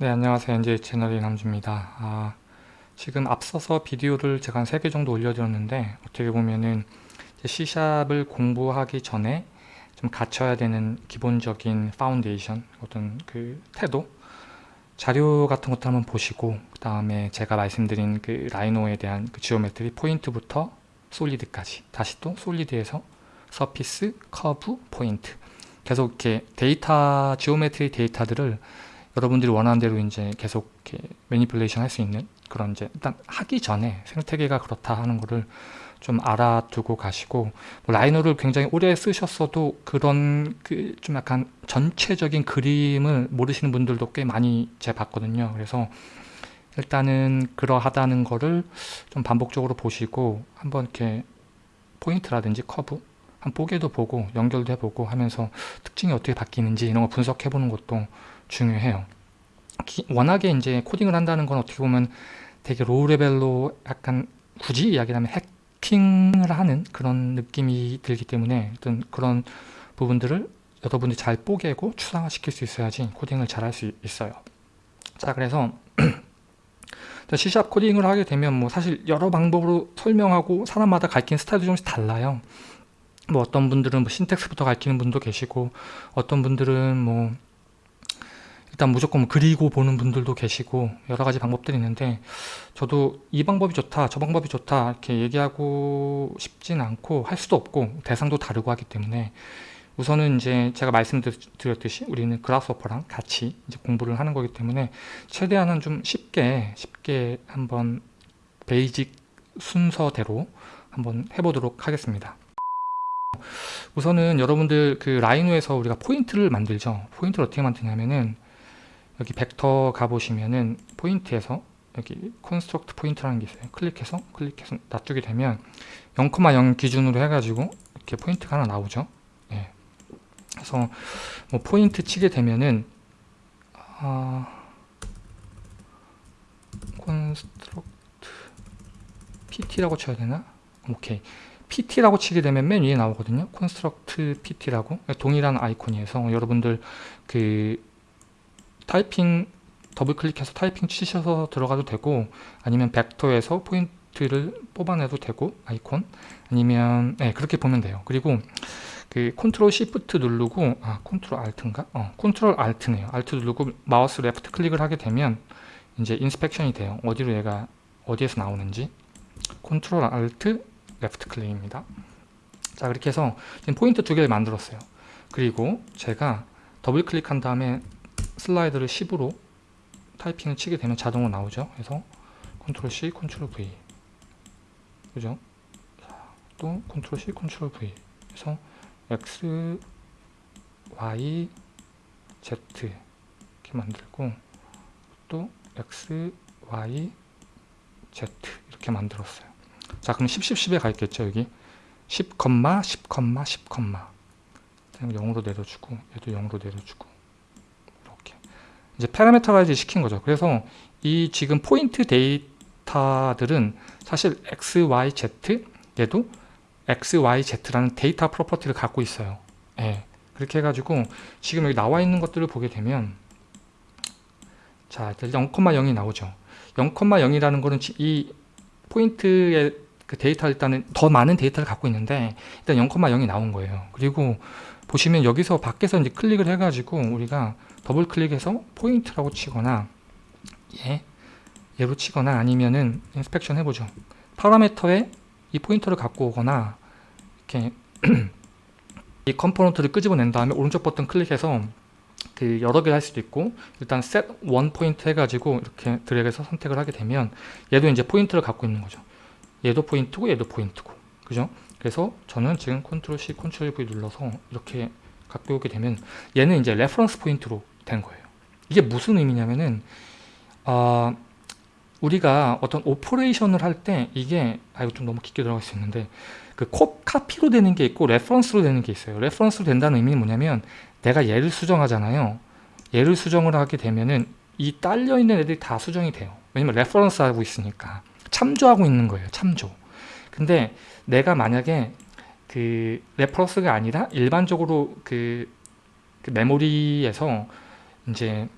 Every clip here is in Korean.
네 안녕하세요. NJ 채널의 남주입니다. 아, 지금 앞서서 비디오를 제가 한 3개 정도 올려드렸는데 어떻게 보면은 C샵을 공부하기 전에 좀 갖춰야 되는 기본적인 파운데이션 어떤 그 태도 자료 같은 것도 한번 보시고 그 다음에 제가 말씀드린 그 Rhino에 대한 그 geometry 포인트부터 solid까지 다시 또 solid에서 surface, 커브, 포인트. 계속 이렇게 데이터, geometry 데이터들을 여러분들이 원하는 대로 이제 계속 이렇게 manipulation 할 수 있는 그런 이제 일단 하기 전에 생태계가 그렇다 하는 거를 좀 알아두고 가시고 뭐 Rhino를 굉장히 오래 쓰셨어도 그런 그 좀 약간 전체적인 그림을 모르시는 분들도 꽤 많이 제 봤거든요. 그래서 일단은 그러하다는 거를 좀 반복적으로 보시고 한번 이렇게 포인트라든지 커브 한번 뽀개도 보고 연결도 해보고 하면서 특징이 어떻게 바뀌는지 이런 거 분석해 보는 것도 중요해요. 기, 워낙에 이제 코딩을 한다는 건 어떻게 보면 되게 low level로 약간 굳이 이야기를 하면 해킹을 하는 그런 느낌이 들기 때문에 어떤 그런 부분들을 여러분들이 잘 뽀개고 추상화시킬 수 있어야지 코딩을 잘 할 수 있어요. 자 그래서 C샵 코딩을 하게 되면 뭐 사실 여러 방법으로 설명하고 사람마다 가르치는 스타일도 조금씩 달라요. 뭐 어떤 분들은 뭐 신텍스부터 가르치는 분도 계시고 어떤 분들은 뭐 일단 무조건 뭐 그리고 보는 분들도 계시고 여러 가지 방법들이 있는데 저도 이 방법이 좋다 저 방법이 좋다 이렇게 얘기하고 싶진 않고 할 수도 없고 대상도 다르고 하기 때문에 우선은 이제 제가 말씀드렸듯이 우리는 그라스워퍼랑 같이 이제 공부를 하는 거기 때문에 최대한은 좀 쉽게 쉽게 한번 basic 순서대로 한번 해보도록 하겠습니다. 우선은 여러분들 그 Rhino에서 우리가 포인트를 만들죠. 포인트를 어떻게 만드냐면은 여기 벡터 가보시면은 포인트에서 여기 construct point라는 게 있어요. 클릭해서 클릭해서 놔두게 되면 0,0 기준으로 해가지고 이렇게 포인트가 하나 나오죠. 예. 그래서 뭐 포인트 치게 되면은 아, construct pt라고 쳐야 되나? 오케이. pt라고 치게 되면 맨 위에 나오거든요. construct pt라고 동일한 아이콘이어서 여러분들 그 타이핑 더블 클릭해서 타이핑 치셔서 들어가도 되고 아니면 벡터에서 포인트를 뽑아내도 되고 아이콘. 아니면 네, 그렇게 보면 돼요. 그리고 그 control shift 누르고 아 control alt인가? 어 control alt네요. alt 누르고 마우스 left click을 하게 되면 이제 inspection이 돼요. 어디로 얘가 어디에서 나오는지. control alt left click입니다. 자 그렇게 해서 지금 포인트 두 개를 만들었어요. 그리고 제가 더블 클릭한 다음에 슬라이드를 10으로 타이핑을 치게 되면 자동으로 나오죠. 그래서 control C, control V 그죠? 자, 또 control C, control V 그래서 X, Y, Z 이렇게 만들고 또 X, Y, Z 이렇게 만들었어요. 자 그럼 10, 10, 10에 가 있겠죠 여기 10, 10, 10, 10 0으로 내려주고 얘도 0으로 내려주고 이제 parameterize 시킨 거죠. 그래서 이 지금 포인트 데이터들은 사실 x, y, z 얘도 x, y, z라는 데이터 property를 갖고 있어요. 예. 그렇게 해가지고 지금 여기 나와 있는 것들을 보게 되면 자 0,0이 나오죠. 0,0이라는 거는 이 포인트의 그 데이터 일단은 더 많은 데이터를 갖고 있는데 일단 0,0이 나온 거예요. 그리고 보시면 여기서 밖에서 이제 클릭을 해가지고 우리가 더블 클릭해서 포인트라고 치거나 예, 얘로 치거나 아니면은 inspection 해보죠. parameter에 이 포인트를 갖고 오거나 이렇게 이 component를 끄집어낸 다음에 오른쪽 버튼 클릭해서 그 여러 개를 할 수도 있고 일단 set one point 해가지고 이렇게 드래그해서 선택을 하게 되면 얘도 이제 포인트를 갖고 있는 거죠. 얘도 포인트고 얘도 포인트고 그죠? 그래서 저는 지금 control C, control V 눌러서 이렇게 갖고 오게 되면 얘는 이제 reference point로 된 거예요. 이게 무슨 의미냐면은 어, 우리가 어떤 operation을 할 때 이게 아 이거 좀 너무 깊게 들어갈 수 있는데 그 코, 카피로 되는 게 있고 reference로 되는 게 있어요. reference로 된다는 의미는 뭐냐면 내가 얘를 수정하잖아요. 얘를 수정을 하게 되면은 이 딸려 있는 애들이 다 수정이 돼요. 왜냐면 reference 하고 있으니까 참조하고 있는 거예요. 참조. 근데 내가 만약에 그 reference가 아니라 일반적으로 그, 그 메모리에서 이제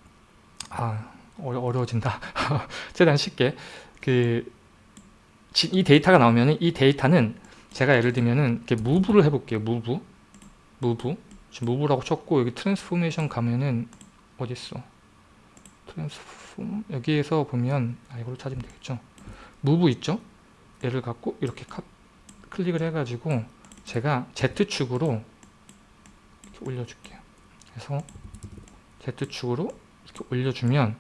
아 어려, 어려워진다. 최대한 쉽게 그 이 데이터가 나오면 이 데이터는 제가 예를 들면은 이렇게 move를 해볼게요. move, move. 지금 move라고 쳤고 여기 transformation 가면은 어디 있어? transform 여기에서 보면 아 이걸로 찾으면 되겠죠. 무브 있죠? 얘를 갖고 이렇게 카, 클릭을 해가지고 제가 Z축으로 이렇게 올려줄게요. 그래서 Z축으로 이렇게 올려주면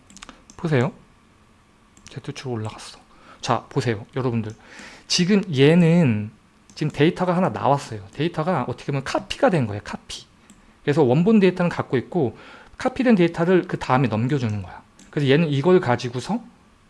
보세요. Z축으로 올라갔어. 자 보세요 여러분들 지금 얘는 지금 데이터가 하나 나왔어요. 데이터가 어떻게 보면 카피가 된 거예요. 카피. 그래서 원본 데이터는 갖고 있고 카피된 데이터를 그 다음에 넘겨주는 거야. 그래서 얘는 이걸 가지고서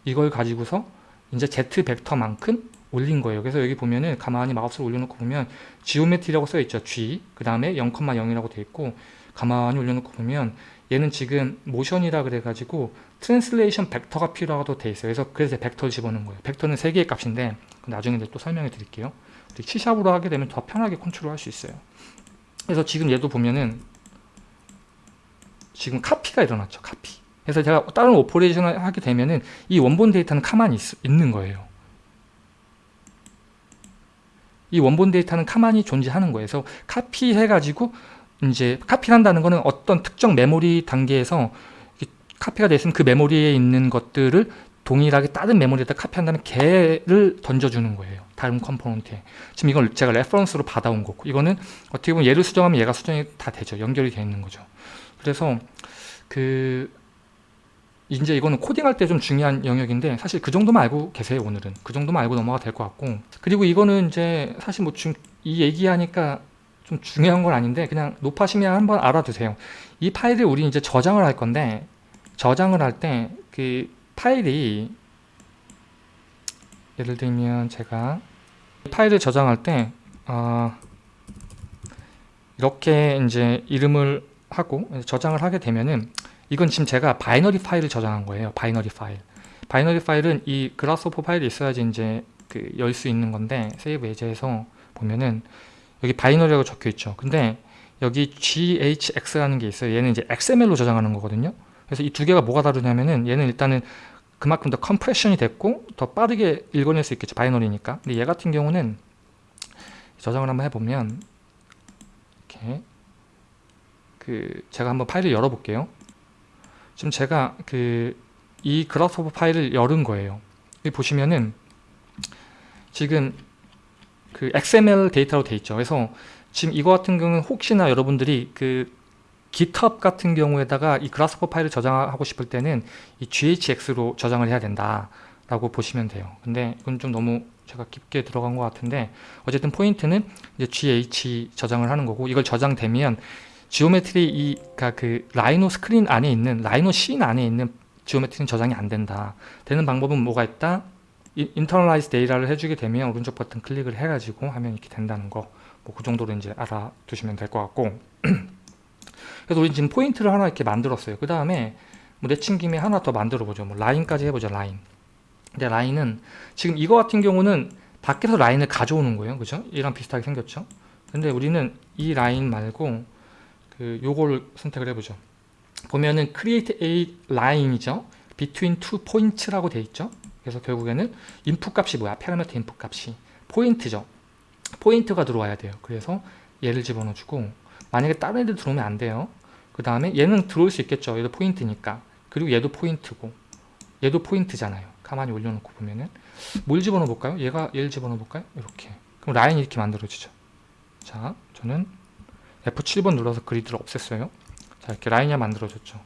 이걸 가지고서 이제 Z 벡터만큼 올린 거예요. 그래서 여기 보면은 가만히 마우스를 올려놓고 보면 geometry라고 써 있죠. G 그 다음에 0,0이라고 돼 있고 가만히 올려놓고 보면 얘는 지금 motion이라 그래가지고 translation vector가 필요하다고 돼 있어요. 그래서 그래서 벡터를 집어넣은 거예요. 벡터는 세 개의 값인데 나중에 또 설명해 드릴게요. C샵으로 하게 되면 더 편하게 컨트롤 할 수 있어요. 그래서 지금 얘도 보면은 지금 카피가 일어났죠. 카피. 그래서 제가 다른 operation을 하게 되면은 이 원본 데이터는 가만히 있, 있는 거예요. 이 원본 데이터는 가만히 존재하는 거예요. 그래서 카피해가지고 이제 카피를 한다는 거는 어떤 특정 메모리 단계에서 카피가 됐으면 그 메모리에 있는 것들을 동일하게 다른 메모리에다 카피한 다음에 걔를 던져주는 거예요. 다른 component에. 지금 이걸 제가 reference로 받아온 거고 이거는 어떻게 보면 얘를 수정하면 얘가 수정이 다 되죠. 연결이 되어 있는 거죠. 그래서 그 이제 이거는 코딩할 때 좀 중요한 영역인데 사실 그 정도만 알고 계세요 오늘은. 그 정도만 알고 넘어가 될 것 같고. 그리고 이거는 이제 사실 뭐 이 얘기하니까 좀 중요한 건 아닌데 그냥 높아시면 한번 알아두세요. 이 파일을 우리 이제 저장을 할 건데 저장을 할 때 그 파일이 예를 들면 제가 파일을 저장할 때 어, 이렇게 이제 이름을 하고 저장을 하게 되면은 이건 지금 제가 binary 파일을 저장한 거예요. binary 파일. binary 파일은 이 Grasshopper 파일이 있어야지 이제 그 열 수 있는 건데 save as에서 보면은 여기 binary라고 적혀 있죠. 근데 여기 GHX라는 게 있어요. 얘는 이제 XML로 저장하는 거거든요. 그래서 이 두 개가 뭐가 다르냐면은 얘는 일단은 그만큼 더 compression이 됐고 더 빠르게 읽어낼 수 있겠죠. binary니까. 근데 얘 같은 경우는 저장을 한번 해보면 이렇게 그 제가 한번 파일을 열어볼게요. 지금 제가 그 이 Grasshopper 파일을 열은 거예요. 여기 보시면은 지금 그 XML 데이터로 돼 있죠. 그래서 지금 이거 같은 경우는 혹시나 여러분들이 그 GitHub 같은 경우에다가 이 Grasshopper 파일을 저장하고 싶을 때는 이 GHX로 저장을 해야 된다 라고 보시면 돼요. 근데 이건 좀 너무 제가 깊게 들어간 것 같은데 어쨌든 포인트는 이제 GH 저장을 하는 거고 이걸 저장되면 geometry 이, 그러니까 그 Rhino 스크린 안에 있는 Rhino scene 안에 있는 geometry는 저장이 안 된다. 되는 방법은 뭐가 있다? internalize data를 해주게 되면 오른쪽 버튼 클릭을 해가지고 하면 이렇게 된다는 거. 뭐 그 정도로 이제 알아두시면 될 것 같고. 그래서 우리 지금 포인트를 하나 이렇게 만들었어요. 그 다음에 뭐 내친 김에 하나 더 만들어 보죠. 뭐 라인까지 해보죠. 라인. 근데 라인은 지금 이거 같은 경우는 밖에서 라인을 가져오는 거예요. 그죠? 이랑 비슷하게 생겼죠? 근데 우리는 이 라인 말고 그 요거를 선택을 해보죠. 보면은 create a line이죠. between two points라고 돼 있죠. 그래서 결국에는 input 값이 뭐야? 파라미터 input 값이 포인트죠. 포인트가 들어와야 돼요. 그래서 얘를 집어넣어주고 만약에 다른 애들 들어오면 안 돼요. 그 다음에 얘는 들어올 수 있겠죠. 얘도 포인트니까. 그리고 얘도 포인트고 얘도 포인트잖아요. 가만히 올려놓고 보면은 뭘 집어넣어 볼까요? 얘가 얘를 집어넣어 볼까요? 이렇게. 그럼 라인이 이렇게 만들어지죠. 자, 저는 F7번 눌러서 그리드를 없앴어요. 자 이렇게 라인이 만들어졌죠.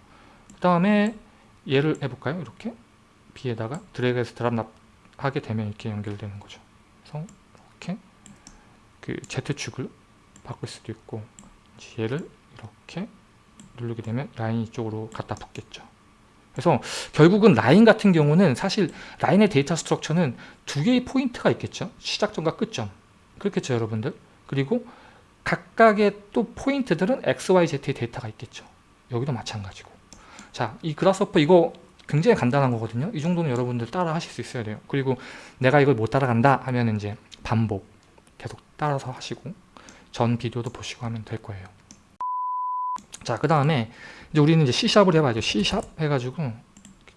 그 다음에 얘를 해볼까요? 이렇게 B에다가 드래그해서 drop 하게 되면 이렇게 연결되는 거죠. 그래서 이렇게 그 Z축을 바꿀 수도 있고 얘를 이렇게 누르게 되면 라인이 이쪽으로 갖다 붙겠죠. 그래서 결국은 라인 같은 경우는 사실 라인의 data structure는 두 개의 포인트가 있겠죠. 시작점과 끝점. 그렇겠죠, 여러분들. 그리고 각각의 또 포인트들은 XYZ의 데이터가 있겠죠. 여기도 마찬가지고. 자, 이 그라스호퍼 이거 굉장히 간단한 거거든요. 이 정도는 여러분들 따라 하실 수 있어야 돼요. 그리고 내가 이걸 못 따라간다 하면 이제 반복 계속 따라서 하시고 전 비디오도 보시고 하면 될 거예요. 자, 그 다음에 이제 우리는 이제 C샵을 해봐야죠. C샵 해가지고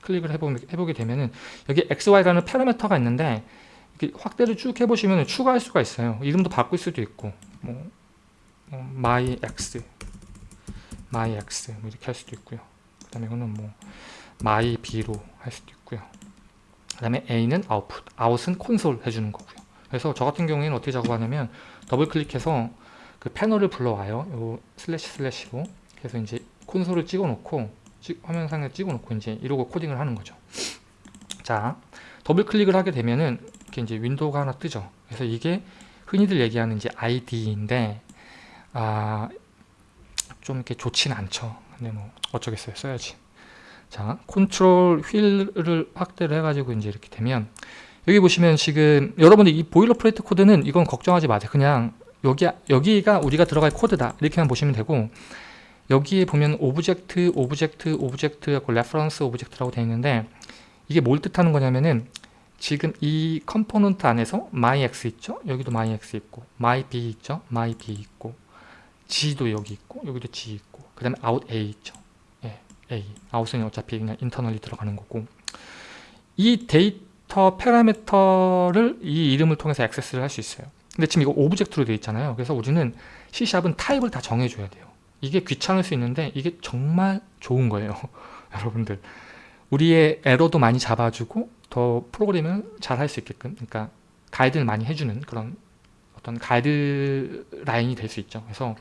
클릭을 해보, 해보게 되면은 여기 XY라는 파라미터가 있는데 확대를 쭉 해보시면 추가할 수가 있어요. 이름도 바꿀 수도 있고 뭐, 뭐 my x, my x 뭐 이렇게 할 수도 있고요. 그 다음에 이거는 뭐 my b로 할 수도 있고요. 그 다음에 a는 output, out은 콘솔 해주는 거고요. 그래서 저 같은 경우에는 어떻게 작업하냐면 더블 클릭해서 그 패널을 불러와요. 요 슬래시 슬래시로 그래서 이제 콘솔을 찍어 놓고 화면상에 찍어 놓고 이제 이러고 코딩을 하는 거죠. 자, 더블 클릭을 하게 되면은 이렇게 이제 윈도우가 하나 뜨죠. 그래서 이게 흔히들 얘기하는 이제 IDE인데 아, 좀 이렇게 좋지는 않죠. 근데 뭐 어쩌겠어요. 써야지. 자, 컨트롤 휠을 확대를 해가지고 이제 이렇게 되면 여기 보시면 지금 여러분들 이 boilerplate 코드는 이건 걱정하지 마세요. 그냥 여기 여기가 우리가 들어갈 코드다 이렇게만 보시면 되고 여기에 보면 object, object, object 하고 reference object라고 되어 있는데 이게 뭘 뜻하는 거냐면은 지금 이 component 안에서 myx 있죠? 여기도 myx 있고 myb 있죠? myb 있고 z도 여기 있고 여기도 z 있고 그 다음에 out a 있죠? 예, a. out은 어차피 그냥 internally 들어가는 거고. 이 데이터 파라미터를 이 이름을 통해서 액세스를 할 수 있어요. 근데 지금 이거 object로 되어 있잖아요. 그래서 우리는 C샵은 타입을 다 정해줘야 돼요. 이게 귀찮을 수 있는데 이게 정말 좋은 거예요 여러분들. 우리의 에러도 많이 잡아주고 더 프로그램을 잘 할 수 있게끔 그러니까 가이드를 많이 해주는 그런 어떤 가이드 라인이 될 수 있죠. 그래서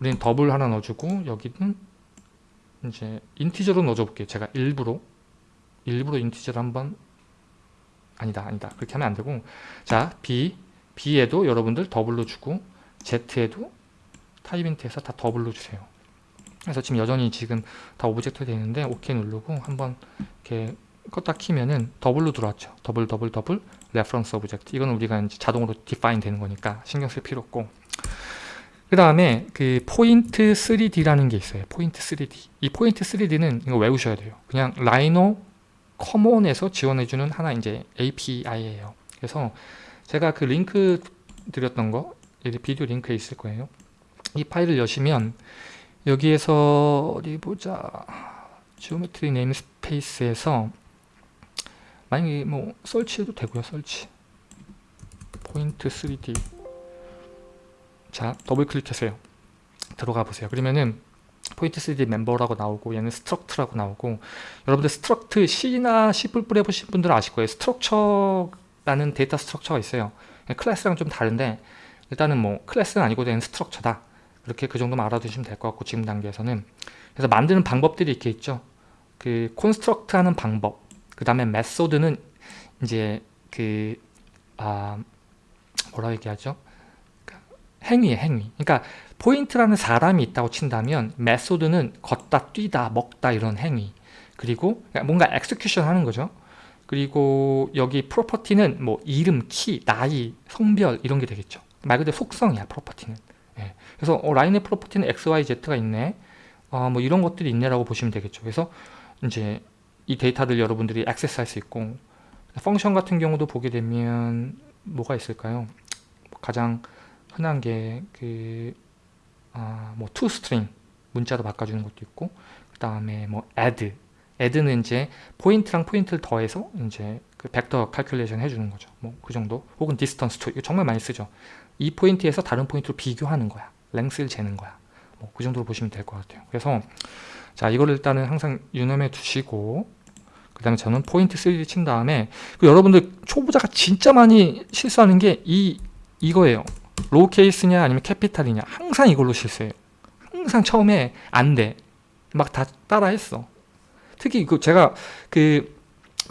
우리는 더블 하나 넣어주고 여기는 이제 integer로 넣어줘 볼게요. 제가 일부러 일부러 integer를 한번 아니다 아니다. 그렇게 하면 안 되고. 자 B B에도 여러분들 double로 주고 Z에도 타입 힌트에서 다 double로 주세요. 그래서 지금 여전히 지금 다 object 되어 있는데 OK 누르고 한번 이렇게 껐다 키면은 double로 들어왔죠. double double double reference object. 이거는 우리가 이제 자동으로 define 되는 거니까 신경 쓸 필요 없고. 그 다음에 그 포인트 3D라는 게 있어요. 포인트 3D. 이 포인트 3D는 이거 외우셔야 돼요. 그냥 RhinoCommon에서 지원해주는 하나 이제 API예요. 그래서 제가 그 링크 드렸던 거 비디오 링크에 있을 거예요. 이 파일을 여시면 여기에서 어디 보자 geometry namespace에서 만약에 뭐 search해도 되고요 search. 포인트 3D 자 더블 클릭하세요. 들어가 보세요. 그러면은 포인트 3D 멤버라고 나오고 얘는 struct라고 나오고 여러분들 struct C나 C++ 해보신 분들은 아실 거예요. structure라는 data structure가 있어요. 클래스랑 좀 다른데 일단은 뭐 클래스는 아니고 얘는 structure다. 이렇게 그 정도만 알아두시면 될 것 같고 지금 단계에서는. 그래서 만드는 방법들이 이렇게 있죠. 그 construct 하는 방법 그 다음에 method는 이제 그 아, 뭐라 얘기하죠? 행위에 행위. 그러니까 포인트라는 사람이 있다고 친다면 method는 걷다 뛰다 먹다 이런 행위. 그리고 뭔가 execution 하는 거죠. 그리고 여기 property는 뭐 이름, 키, 나이, 성별 이런 게 되겠죠. 말 그대로 속성이야 property는. 예. 그래서 어, 라인의 property는 XYZ가 있네. 어, 뭐 이런 것들이 있네라고 보시면 되겠죠. 그래서 이제 이 데이터들 여러분들이 액세스 할 수 있고 function 같은 경우도 보게 되면 뭐가 있을까요? 가장 흔한 게 그 아, 뭐 toString 문자로 바꿔주는 것도 있고 그 다음에 뭐 add. add는 이제 포인트랑 포인트를 더해서 이제 그 벡터 calculation 해주는 거죠. 뭐 그 정도. 혹은 distance to. 이거 정말 많이 쓰죠. 이 포인트에서 다른 포인트로 비교하는 거야. length를 재는 거야. 뭐 그 정도로 보시면 될 것 같아요. 그래서 자 이거를 일단은 항상 유념해 두시고 그 다음에 저는 포인트 3D 친 다음에 그 여러분들 초보자가 진짜 많이 실수하는 게 이 이거예요. lower case냐 아니면 capital이냐 항상 이걸로 실수해요. 항상 처음에 안 돼. 막 다 따라 했어. 특히 그 제가 그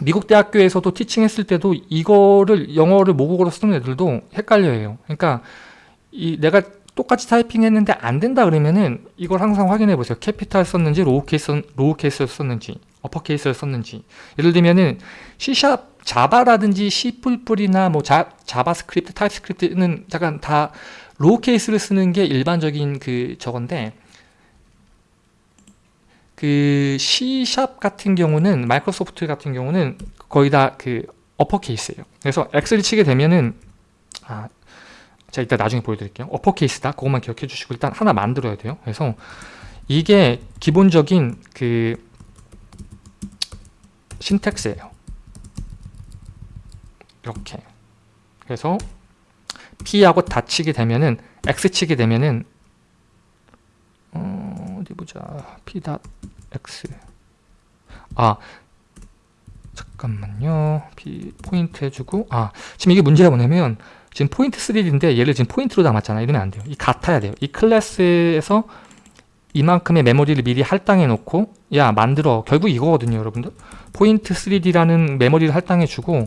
미국 대학교에서도 teaching했을 때도 이거를 영어를 모국어로 쓰는 애들도 헷갈려해요. 그러니까 이 내가 똑같이 타이핑했는데 안 된다 그러면은 이걸 항상 확인해 보세요. capital 썼는지 lower case lower case를 썼는지 upper case를 썼는지 예를 들면은 C샵 자바라든지 C++이나 뭐 자, JavaScript, TypeScript는 잠깐 다 lower case를 쓰는 게 일반적인 그 저건데 그 C샵 같은 경우는 마이크로소프트 같은 경우는 거의 다 그 upper case예요. 그래서 엑셀 치게 되면은 아, 제가 이따 나중에 보여드릴게요. upper case다. 그것만 기억해 주시고 일단 하나 만들어야 돼요. 그래서 이게 기본적인 그 syntax예요. 이렇게. 그래서 P하고 다 치게 되면은 X 치게 되면은 어, 어디 보자. P X 아 잠깐만요. P 포인트 해주고 아 지금 이게 문제가 뭐냐면 지금 포인트 3D인데 얘를 지금 포인트로 담았잖아. 이러면 안 돼요. 이 같아야 돼요. 이 클래스에서 이만큼의 메모리를 미리 할당해 놓고 야 만들어. 결국 이거거든요 여러분들. 포인트 3D라는 메모리를 할당해 주고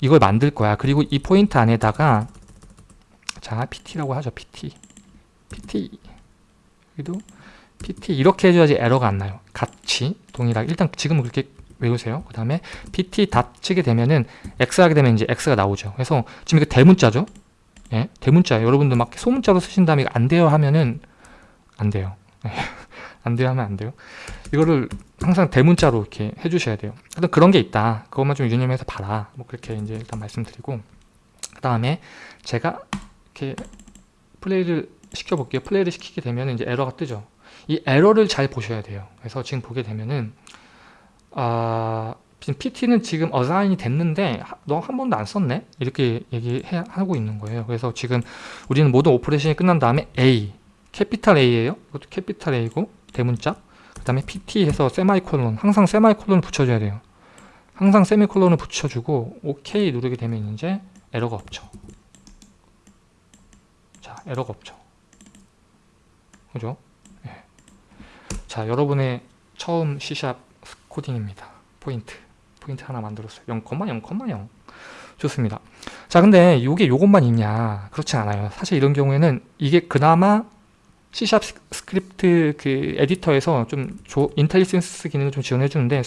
이걸 만들 거야. 그리고 이 포인트 안에다가 자 PT라고 하죠 PT. PT. 여기도 PT. 이렇게 해줘야지 에러가 안 나요. 같이 동일하게. 일단 지금은 그렇게 외우세요. 그 다음에 PT 다 치게 되면은 X 하게 되면 이제 X가 나오죠. 그래서 지금 이거 대문자죠? 예 대문자예요 여러분들 막 소문자로 쓰신 다음에 안 돼요 하면은 안 돼요. 안 돼요 하면 안 돼요. 이거를 항상 대문자로 이렇게 해주셔야 돼요. 일단 그런 게 있다. 그것만 좀 유념해서 봐라. 뭐 그렇게 이제 일단 말씀드리고. 그 다음에 제가 이렇게 플레이를 시켜 볼게요. 플레이를 시키게 되면 이제 에러가 뜨죠. 이 에러를 잘 보셔야 돼요. 그래서 지금 보게 되면은 아 지금 PT는 지금 어사인이 됐는데 너 한 번도 안 썼네 이렇게 얘기하고 있는 거예요 그래서 지금 우리는 모든 operation이 끝난 다음에 A capital A예요. 이것도 capital A고 대문자. 그 다음에 PT 해서 세마이콜론 항상 semicolon을 붙여줘야 돼요. 항상 semicolon을 붙여주고 OK 누르게 되면 이제 에러가 없죠. 자 에러가 없죠. 그죠? 네. 자 여러분의 처음 C샵 코딩입니다. 포인트 포인트 하나 만들었어요. 0,0,0 좋습니다. 자 근데 이게 요것만 있냐 그렇지 않아요. 사실 이런 경우에는 이게 그나마 C샵 스크립트 그 에디터에서 좀 조, IntelliSense 기능을 좀 지원해 주는데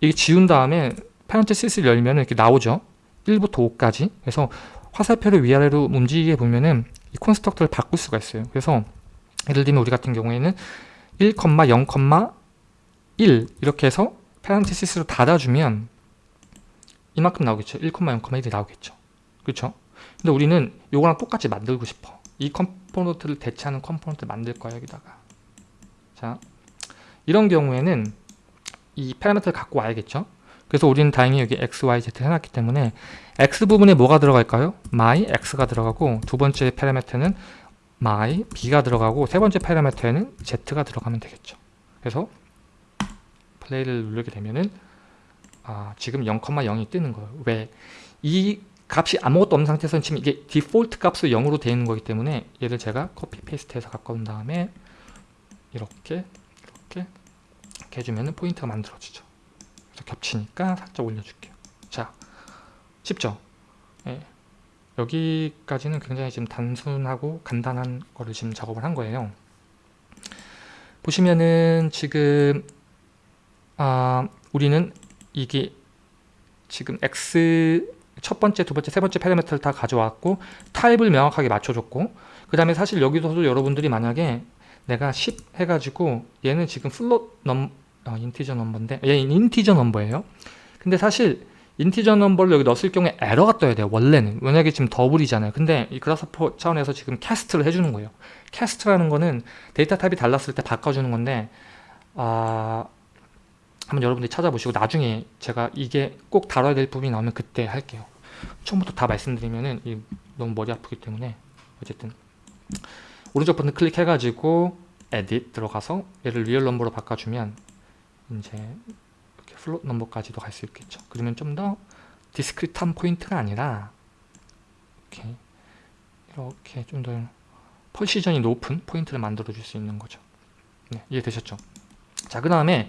이게 지운 다음에 parenthesis를 열면 이렇게 나오죠 1부터 5까지 그래서 화살표를 위아래로 움직이게 보면은 이 constructor를 바꿀 수가 있어요 그래서 예를 들면 우리 같은 경우에는 1,0,1 이렇게 해서 parenthesis로 닫아주면 이만큼 나오겠죠. 1,0,1이 나오겠죠. 그렇죠 근데 우리는 요거랑 똑같이 만들고 싶어. 이 컴포넌트를 대체하는 컴포넌트를 만들 거야 여기다가. 자 이런 경우에는 이 파라미터를 갖고 와야겠죠? 그래서 우리는 다행히 여기 x, y, z 해놨기 때문에 x 부분에 뭐가 들어갈까요? my, x가 들어가고 두 번째 파라미터는 my, b가 들어가고 세 번째 파라미터에는 z가 들어가면 되겠죠. 그래서 플레이를 누르게 되면은 아, 지금 0,0이 뜨는 거예요. 왜? 이 값이 아무것도 없는 상태에서는 지금 이게 디폴트 값으로 0으로 되어 있는 거기 때문에 얘를 제가 copy paste해서 온 다음에 이렇게 이렇게 이렇게 해주면 포인트가 만들어지죠. 그래서 겹치니까 살짝 올려줄게요. 자 쉽죠? 예. 여기까지는 굉장히 지금 단순하고 간단한 거를 지금 작업을 한 거예요. 보시면은 지금 아 우리는 이게 지금 x 첫 번째, 두 번째, 세 번째 파라미터를 다 가져왔고 타입을 명확하게 맞춰줬고 그 다음에 사실 여기서도 여러분들이 만약에 내가 10 해가지고 얘는 지금 float num 어, integer number인데 얘 integer number예요. 근데 사실 integer number를 여기 넣었을 경우에 에러가 떠야 돼요 원래는. 왜냐하면 지금 double이잖아요. 근데 이 Grasshopper 차원에서 지금 cast를 해주는 거예요. cast라는 거는 데이터 타입이 달랐을 때 바꿔주는 건데 아... 한번 여러분들이 찾아보시고 나중에 제가 이게 꼭 다뤄야 될 부분이 나오면 그때 할게요. 처음부터 다 말씀드리면은 너무 머리 아프기 때문에 어쨌든 오른쪽 버튼 클릭해 가지고 edit 들어가서 얘를 real number로 바꿔주면 이제 이렇게 float number까지도 갈 수 있겠죠. 그러면 좀 더 discrete한 포인트가 아니라 이렇게 이렇게 좀 더 펄시전이 높은 포인트를 만들어 줄 수 있는 거죠. 네, 이해되셨죠? 자 그 다음에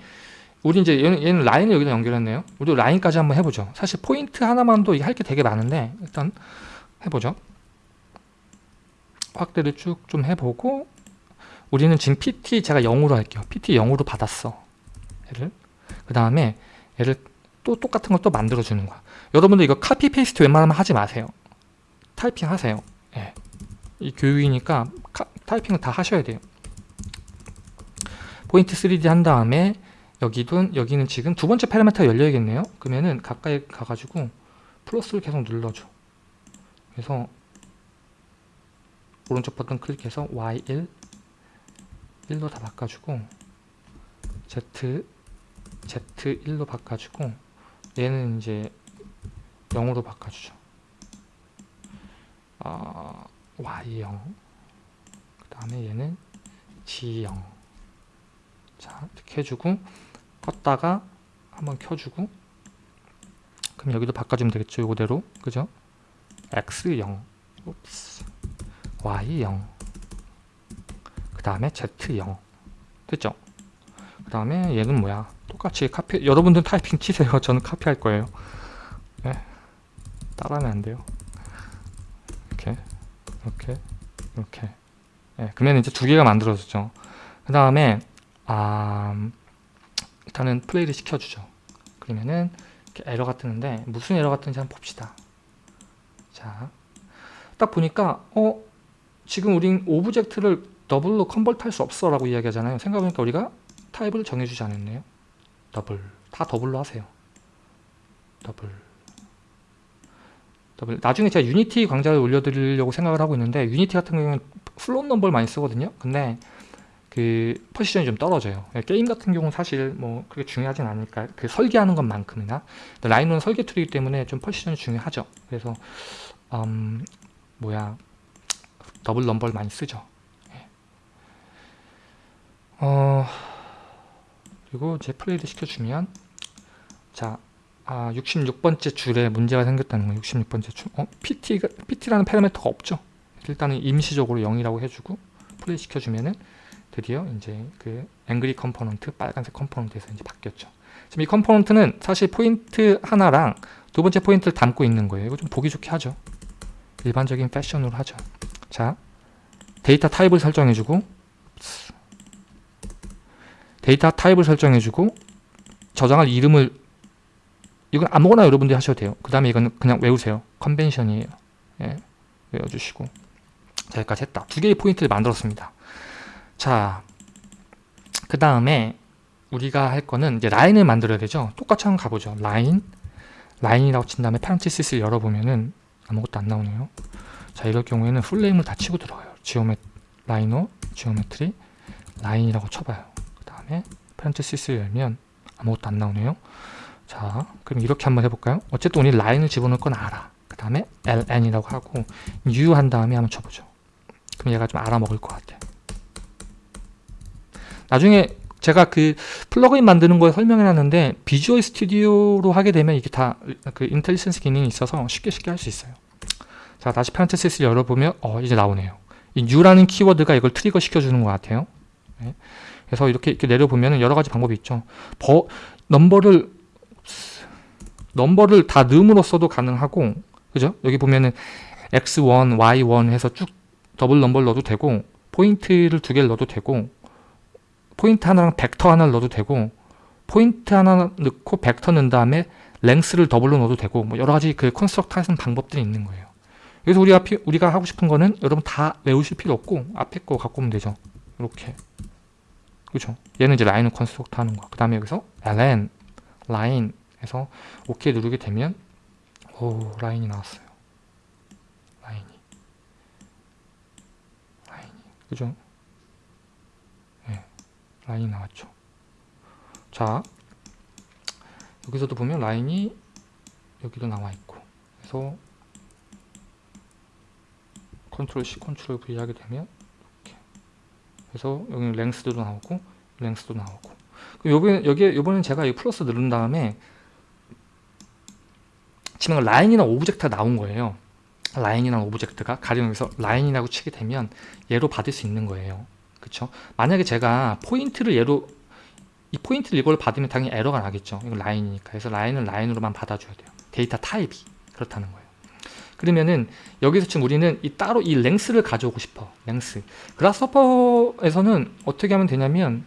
우리 이제 얘는, 얘는 라인을 여기다 연결했네요. 우리 라인까지 한번 해보죠. 사실 포인트 하나만도 할 게 되게 많은데 일단 해보죠. 확대를 쭉 좀 해보고 우리는 지금 PT 제가 0으로 할게요. PT 0으로 받았어. 얘를 그 다음에 얘를 또 똑같은 걸 또 만들어주는 거야. 여러분들 이거 copy paste 웬만하면 하지 마세요. 타이핑 하세요. 예. 이 교육이니까 카, 타이핑을 다 하셔야 돼요. 포인트 3D 한 다음에 여기든 여기는 지금 두 번째 파라미터가 열려야겠네요. 그러면은 가까이 가가지고 플러스를 계속 눌러줘. 그래서 오른쪽 버튼 클릭해서 Y1 1로 다 바꿔주고 Z z1로 바꿔주고 얘는 이제 0으로 바꿔주죠. 아, y0 그 다음에 얘는 g0 자 이렇게 해주고 껐다가 한번 켜주고 그럼 여기도 바꿔주면 되겠죠 이거대로. 그죠? X0 옵스. Y0 그 다음에 z0 됐죠? 그 다음에 얘는 뭐야? 똑같이 카피 여러분들 타이핑 치세요. 저는 카피할 거예요. 네. 따라하면 안 돼요. 이렇게 이렇게 이렇게. 네. 그러면 이제 두 개가 만들어졌죠. 그 다음에 아, 일단은 플레이를 시켜주죠. 그러면은 에러가 뜨는데 무슨 에러가 뜨는지 한번 봅시다. 자, 딱 보니까 어 지금 우린 object를 더블로 convert 할 수 없어 라고 이야기하잖아요. 생각해보니까 우리가 타입을 정해주지 않았네요. 더블. 다 더블로 하세요. 더블. 더블. 나중에 제가 Unity 강좌를 올려드리려고 생각을 하고 있는데 Unity 같은 경우는 float number를 많이 쓰거든요. 근데 그 precision이 좀 떨어져요. 게임 같은 경우는 사실 뭐 그렇게 중요하진 않으니까 그 설계하는 것만큼이나 라이노는 설계 툴이기 때문에 좀 precision이 중요하죠. 그래서 음 뭐야 double number를 많이 쓰죠. 예. 어 그리고 제 플레이를 시켜주면 자 아, 66번째 줄에 문제가 생겼다는 거예요. 66번째 줄. 어? PT가, PT라는 파라미터가 없죠. 일단은 임시적으로 0이라고 해주고 플레이 시켜주면은 드디어 이제 그 angry component 빨간색 component에서 이제 바뀌었죠. 지금 이 component는 사실 포인트 하나랑 두 번째 포인트를 담고 있는 거예요. 이거 좀 보기 좋게 하죠. 일반적인 패션으로 하죠. 자, 데이터 타입을 설정해주고 데이터 타입을 설정해주고 저장할 이름을 이건 아무거나 여러분들이 하셔도 돼요. 그 다음에 이건 그냥 외우세요. convention이에요. 예, 외워주시고 자, 여기까지 했다. 두 개의 포인트를 만들었습니다. 자, 그 다음에 우리가 할 거는 이제 라인을 만들어야 되죠. 똑같이 한번 가보죠. 라인, 라인이라고 친 다음에 parenthesis를 열어보면은 아무것도 안 나오네요. 자, 이럴 경우에는 full name을 다 치고 들어가요. geome, Rhino, geometry, line이라고 쳐봐요. 그 다음에 parenthesis를 열면 아무것도 안 나오네요. 자, 그럼 이렇게 한번 해볼까요? 어쨌든 우리 라인을 집어넣을 건 알아. 그 다음에 ln이라고 하고 u 한 다음에 한번 쳐보죠. 그럼 얘가 좀 알아먹을 것 같아. 나중에 제가 그 플러그인 만드는 거 설명해 놨는데 Visual Studio로 하게 되면 이게 다 그 intelligence 기능이 있어서 쉽게 쉽게 할 수 있어요. 자 다시 parenthesis를 열어보면 어 이제 나오네요. 이 new라는 키워드가 이걸 trigger 시켜주는 것 같아요. 네. 그래서 이렇게, 이렇게 내려보면 여러 가지 방법이 있죠. 버, 넘버를 넘버를 다 넣음으로써도 가능하고 그죠? 여기 보면은 x1, y1 해서 쭉 double number를 넣어도 되고 포인트를 두 개를 넣어도 되고 포인트 하나랑 벡터 하나를 넣어도 되고 포인트 하나 넣고 벡터 넣은 다음에 length를 더블로 넣어도 되고 뭐 여러 가지 그 construct 하는 방법들이 있는 거예요. 그래서 우리가 피, 우리가 하고 싶은 거는 여러분 다 외우실 필요 없고 앞에 거 갖고 오면 되죠. 이렇게 그렇죠. 얘는 이제 라인을 construct 하는 거. 그 다음에 여기서 ln 라인 해서 OK 누르게 되면 오 라인이 나왔어요. 라인이 라인이 그죠? 라인이 나왔죠. 자, 여기서도 보면 라인이 여기도 나와 있고 그래서 컨트롤 C, 컨트롤 V 하게 되면 이렇게 그래서 여기 length도 나오고 length도 나오고 요번 여기에 요번엔 제가 이 플러스 누른 다음에 지금 라인이란 object가 나온 거예요. 라인이란 object가 가령 여기서 라인이라고 치게 되면 얘로 받을 수 있는 거예요. 그쵸? 만약에 제가 포인트를 예로 이 포인트를 이걸 받으면 당연히 에러가 나겠죠. 이건 라인이니까. 그래서 라인은 라인으로만 받아줘야 돼요. 데이터 타입이 그렇다는 거예요. 그러면은 여기서 지금 우리는 이 따로 이 length를 가져오고 싶어. length. Grasshopper에서는 어떻게 하면 되냐면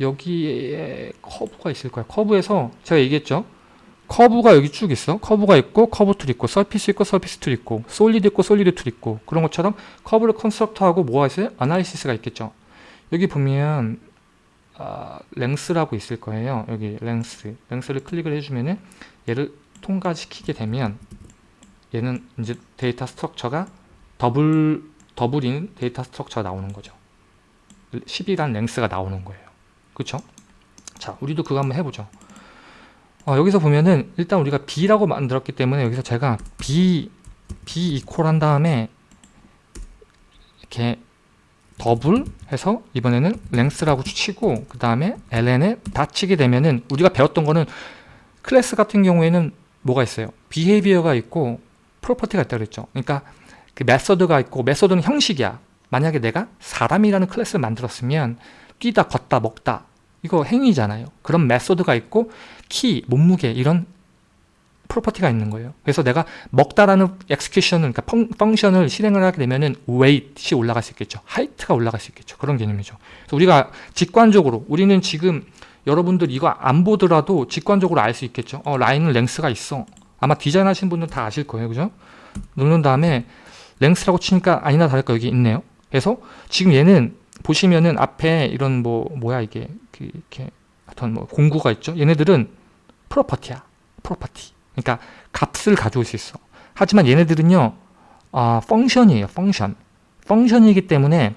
여기에 커브가 있을 거야. 커브에서 제가 얘기했죠. 커브가 여기 쭉 있어. 커브가 있고 커브 툴 있고 surface 있고 surface 툴 있고 solid 있고 solid 툴 있고 그런 것처럼 커브를 construct하고 뭐가 있어요? analysis가 있겠죠. 여기 보면 아, length라고 있을 거예요. 여기 length. length를 클릭을 해주면은 얘를 통과시키게 되면 얘는 이제 data structure가 더블 더블인 data structure가 나오는 거죠. 10이란 length가 나오는 거예요. 그렇죠? 자 우리도 그거 한번 해보죠 어, 여기서 보면은 일단 우리가 b라고 만들었기 때문에 여기서 제가 b b equal 한 다음에 이렇게 더블 해서 이번에는 length라고 치고 그 다음에 ln에 다 치게 되면은 우리가 배웠던 거는 클래스 같은 경우에는 뭐가 있어요? behavior가 있고 property가 있다 그랬죠. 그러니까 그 method가 있고 method는 형식이야. 만약에 내가 사람이라는 클래스를 만들었으면 뛰다 걷다 먹다 이거 행위잖아요. 그런 method가 있고 키 몸무게 이런 property가 있는 거예요. 그래서 내가 먹다라는 execution을 그러니까 func, function을 실행을 하게 되면은 weight이 올라갈 수 있겠죠. height가 올라갈 수 있겠죠. 그런 개념이죠. 그래서 우리가 직관적으로 우리는 지금 여러분들 이거 안 보더라도 직관적으로 알 수 있겠죠. 어 라인은 length가 있어. 아마 디자인 하신 분들은 다 아실 거예요. 그죠? 누른 다음에 length라고 치니까 아니나 다를까 여기 있네요. 그래서 지금 얘는 보시면은 앞에 이런 뭐 뭐야 이게? 그 이렇게 어떤 뭐 공구가 있죠? 얘네들은 property야. property. 그러니까 값을 가져올 수 있어. 하지만 얘네들은요 아 function이에요 function function이기 때문에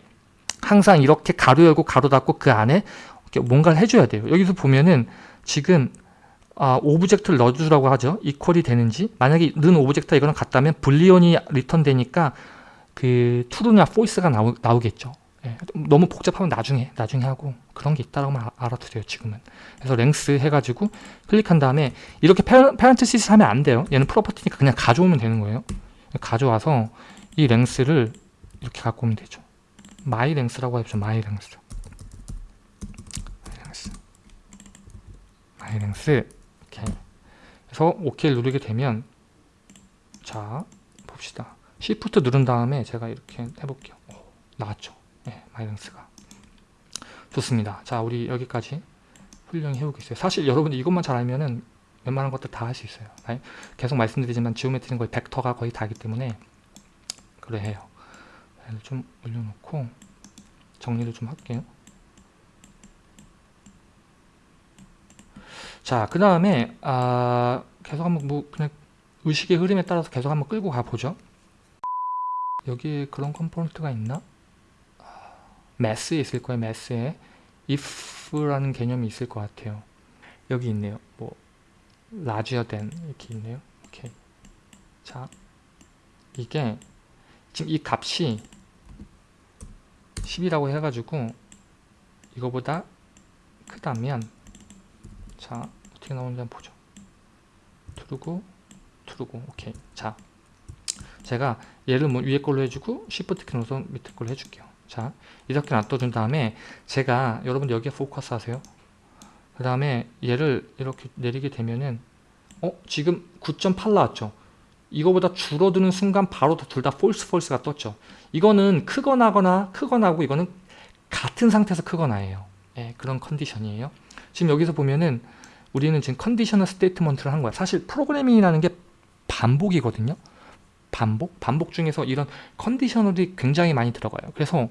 항상 이렇게 가로 열고 가로 닫고 그 안에 이렇게 뭔가를 해줘야 돼요. 여기서 보면은 지금 아, object를 넣어주라고 하죠? equal이 되는지? 만약에 는 object가 이거랑 같다면 Boolean이 return 되니까 그 true나 false가 나오, 나오겠죠 예, 너무 복잡하면 나중에 나중에 하고 그런 게 있다라고 알아두세요 지금은. 그래서 length 해가지고 클릭한 다음에 이렇게 parenthesis 하면 안 돼요. 얘는 property니까 그냥 가져오면 되는 거예요. 가져와서 이 length를 이렇게 갖고 오면 되죠. my length라고 해보죠 my length. my length. 이렇게. 그래서 OK를 누르게 되면 자 봅시다. Shift 누른 다음에 제가 이렇게 해볼게요. 오, 나왔죠 네, 마이너스가. 좋습니다. 자 우리 여기까지 훌륭히 해오셨어요. 사실 여러분들 이것만 잘 알면은 웬만한 것들 다 할 수 있어요. 계속 말씀드리지만 geometry는 거의 벡터가 거의 다기 때문에 그래 해요 좀 올려놓고 정리를 좀 할게요. 자 그 다음에 아, 계속 한번 뭐 그냥 의식의 흐름에 따라서 계속 한번 끌고 가보죠. 여기에 그런 component가 있나? Math에 있을 거예요. Math에 if라는 개념이 있을 것 같아요. 여기 있네요. 뭐 larger than 이렇게 있네요. 오케이. 자, 이게 지금 이 값이 10이라고 해가지고 이거보다 크다면 자 어떻게 나오는지 한번 보죠. 트루고 트루고 오케이. 자 제가 얘를 뭐 위에 걸로 해주고 Shift 키 눌러서 밑에 걸로 해줄게요. 자 이렇게 놔둬준 다음에 제가 여러분 여기에 포커스 하세요. 그 다음에 얘를 이렇게 내리게 되면은 어 지금 9.8 나왔죠. 이거보다 줄어드는 순간 바로 둘 다 false false가 떴죠. 이거는 크거나 하거나 크거나 하고 이거는 같은 상태에서 크거나예요. 예, 그런 컨디션이에요. 지금 여기서 보면은 우리는 지금 conditional statement를 한 거야. 사실 프로그래밍이라는 게 반복이거든요. 반복? 반복 중에서 이런 conditional이 굉장히 많이 들어가요. 그래서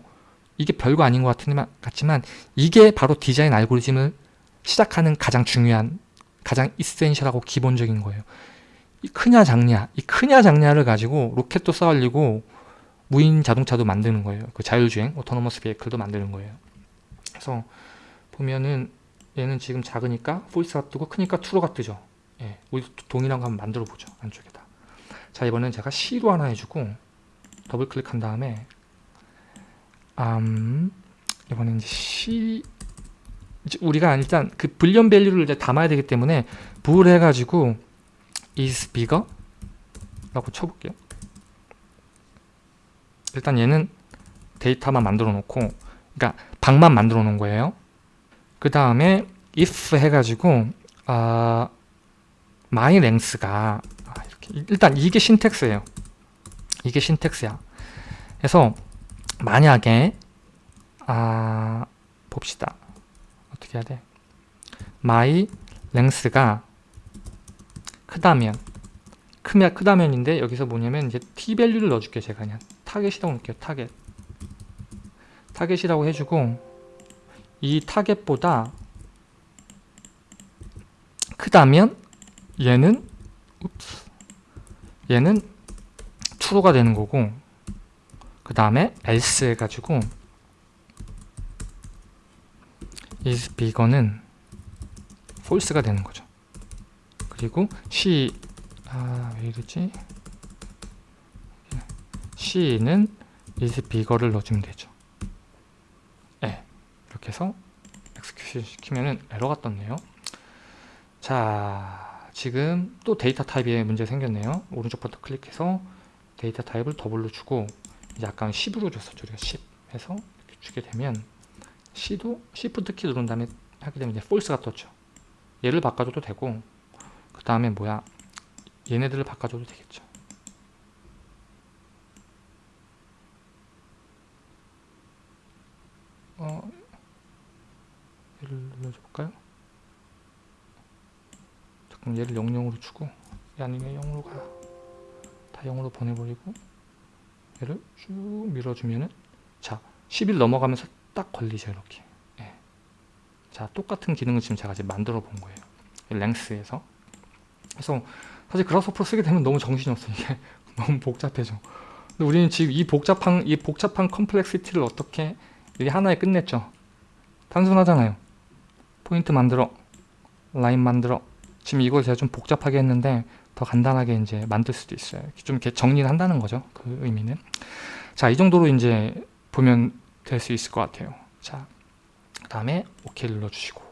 이게 별거 아닌 것 같지만 이게 바로 디자인 알고리즘을 시작하는 가장 중요한 가장 essential하고 기본적인 거예요. 이 크냐 작냐 이 크냐 작냐를 가지고 로켓도 쏘아올리고 무인 자동차도 만드는 거예요. 그 자율주행 autonomous vehicle도 만드는 거예요. 그래서 보면은 얘는 지금 작으니까 false가 뜨고 크니까 true가 뜨죠. 예, 우리 동일한 거 한번 만들어 보죠. 안쪽에다. 자 이번엔 제가 C로 하나 해주고 더블 클릭한 다음에 음, 이번엔 이제 C 우리가 일단 그 Boolean value를 이제 담아야 되기 때문에 bool을 해가지고 is bigger 라고 쳐볼게요. 일단 얘는 데이터만 만들어 놓고 그러니까 방만 만들어 놓은 거예요. 그 다음에 if 해가지고 아 my length가 일단 이게 syntax예요. 이게 syntax야. 그래서 만약에 아 봅시다. 어떻게 해야 돼? my length가 크다면 크면 크다면인데 여기서 뭐냐면 이제 t 밸류를 넣어줄게요. 제가 그냥 target이라고 놓을게요. 타겟. 타겟이라고 해주고 이 타겟보다 크다면 얘는 읍스 얘는 true가 되는 거고 그 다음에 else 해가지고 is bigger는 false가 되는 거죠. 그리고 C 아왜 이러지? C는 is bigger를 넣어주면 되죠. 네, 이렇게 해서 execute 시키면은 에러가 떴네요. 자, 지금 또 데이터 타입에 문제 생겼네요. 오른쪽 버튼 클릭해서 데이터 타입을 double로 주고 아까 10으로 줬었죠. 우리가 10 해서 이렇게 주게 되면 C도 Shift 키 누른 다음에 하게 되면 이제 false가 떴죠. 얘를 바꿔줘도 되고 그 다음에 뭐야 얘네들을 바꿔줘도 되겠죠. 어, 얘를 눌러줘 볼까요? 잠깐 얘를 00으로 주고 얘 아니면 0으로 가라. 다 0으로 보내버리고 얘를 쭉 밀어주면은 자 10일 넘어가면서 딱 걸리죠 이렇게. 예. 자 똑같은 기능을 지금 제가 지금 만들어 본 거예요. 랭스에서. 그래서 사실 그라스호퍼 쓰게 되면 너무 정신이 없어 이게 너무 복잡해져. 근데 우리는 지금 이 복잡한 이 복잡한 컴플렉시티를 어떻게 이게 하나에 끝냈죠? 단순하잖아요. 포인트 만들어 라인 만들어 지금 이걸 제가 좀 복잡하게 했는데 더 간단하게 이제 만들 수도 있어요. 좀 이렇게 정리를 한다는 거죠. 그 의미는. 자 이 정도로 이제 보면 될 수 있을 것 같아요. 자 그 다음에 OK 눌러주시고.